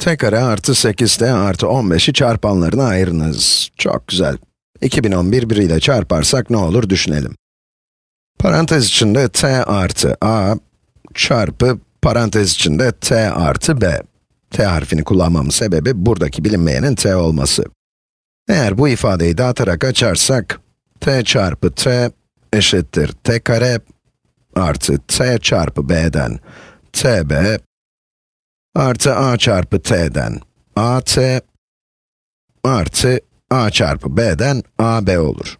t kare artı 8t artı 15'i çarpanlarına ayırınız. Çok güzel. 2011 biriyle çarparsak ne olur düşünelim. Parantez içinde t artı a çarpı parantez içinde t artı b. t harfini kullanmamın sebebi buradaki bilinmeyenin t olması. Eğer bu ifadeyi dağıtarak açarsak, t çarpı t eşittir t kare artı t çarpı b'den tb artı a çarpı t'den at artı a çarpı b'den ab olur.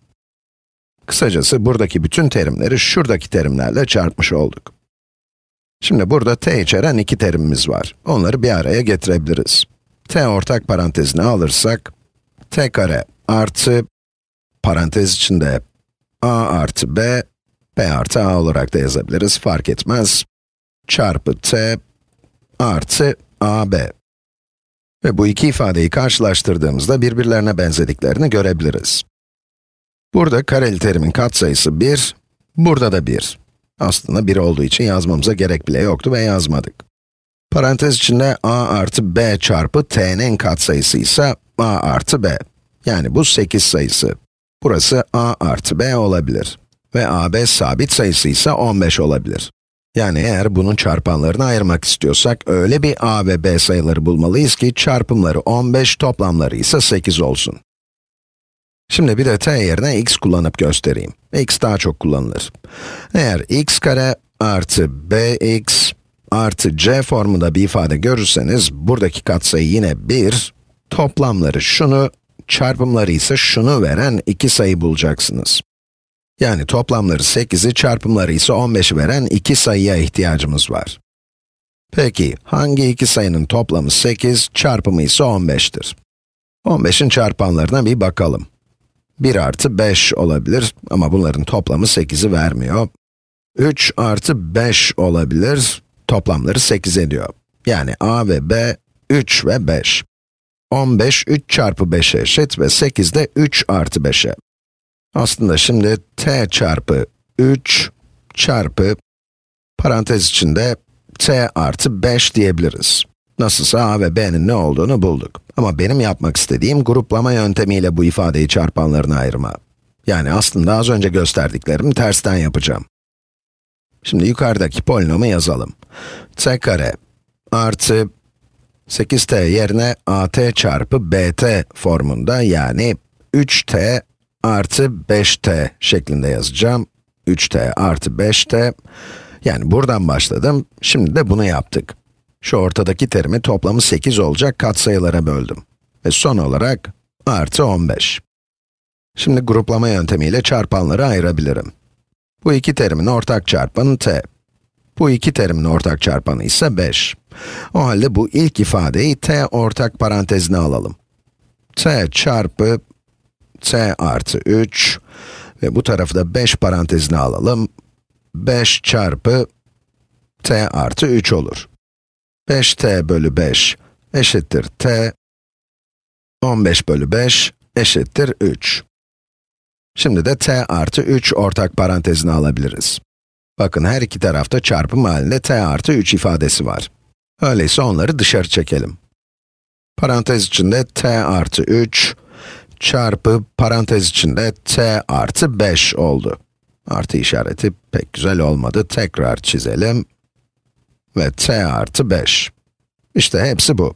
Kısacası buradaki bütün terimleri şuradaki terimlerle çarpmış olduk. Şimdi burada t içeren iki terimimiz var. Onları bir araya getirebiliriz. t ortak parantezine alırsak, t kare artı, parantez içinde a artı b, b artı a olarak da yazabiliriz, fark etmez. Çarpı t artı ab. Ve bu iki ifadeyi karşılaştırdığımızda birbirlerine benzediklerini görebiliriz. Burada kareli terimin katsayısı 1, burada da 1. Aslında 1 olduğu için yazmamıza gerek bile yoktu ve yazmadık. Parantez içinde a artı b çarpı t'nin katsayısı ise a artı b. Yani bu 8 sayısı. Burası a artı b olabilir. Ve ab sabit sayısı ise 15 olabilir. Yani eğer bunun çarpanlarını ayırmak istiyorsak, öyle bir a ve b sayıları bulmalıyız ki çarpımları 15, toplamları ise 8 olsun. Şimdi bir de t yerine x kullanıp göstereyim. x daha çok kullanılır. Eğer x kare artı bx artı c formunda bir ifade görürseniz, buradaki katsayı yine 1, toplamları şunu, çarpımları ise şunu veren iki sayı bulacaksınız. Yani toplamları 8'i, çarpımları ise 15'i veren iki sayıya ihtiyacımız var. Peki, hangi iki sayının toplamı 8, çarpımı ise 15'tir? 15'in çarpanlarına bir bakalım. 1 artı 5 olabilir ama bunların toplamı 8'i vermiyor. 3 artı 5 olabilir, toplamları 8 ediyor. Yani a ve b, 3 ve 5. 15, 3 çarpı 5'e eşit ve 8 de 3 artı 5'e. Aslında şimdi t çarpı 3 çarpı parantez içinde t artı 5 diyebiliriz. Nasılsa a ve b'nin ne olduğunu bulduk. Ama benim yapmak istediğim gruplama yöntemiyle bu ifadeyi çarpanlarına ayırma. Yani aslında az önce gösterdiklerimi tersten yapacağım. Şimdi yukarıdaki polinomu yazalım. t kare artı 8t yerine at çarpı bt formunda yani 3t artı 5t şeklinde yazacağım. 3t artı 5t. Yani buradan başladım, şimdi de bunu yaptık. Şu ortadaki terimi toplamı 8 olacak katsayılara böldüm. Ve son olarak artı 15. Şimdi gruplama yöntemiyle çarpanları ayırabilirim. Bu iki terimin ortak çarpanı t. Bu iki terimin ortak çarpanı ise 5. O halde bu ilk ifadeyi t ortak parantezine alalım. t çarpı t artı 3 ve bu tarafı da 5 parantezine alalım. 5 çarpı t artı 3 olur. 5t bölü 5 eşittir t. 15 bölü 5 eşittir 3. Şimdi de t artı 3 ortak parantezine alabiliriz. Bakın her iki tarafta çarpım halinde t artı 3 ifadesi var. Öyleyse onları dışarı çekelim. Parantez içinde t artı 3 çarpı parantez içinde t artı 5 oldu. Artı işareti pek güzel olmadı. Tekrar çizelim. Ve t artı 5. İşte hepsi bu.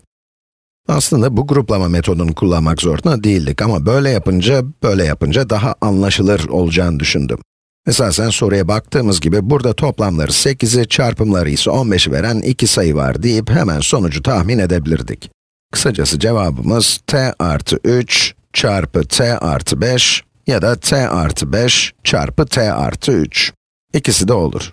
Aslında bu gruplama metodunu kullanmak zorunda değildik ama böyle yapınca, böyle yapınca daha anlaşılır olacağını düşündüm. Esasen soruya baktığımız gibi burada toplamları 8'i, çarpımları ise 15'i veren iki sayı var deyip hemen sonucu tahmin edebilirdik. Kısacası cevabımız t artı 3 çarpı t artı 5 ya da t artı 5 çarpı t artı 3. İkisi de olur.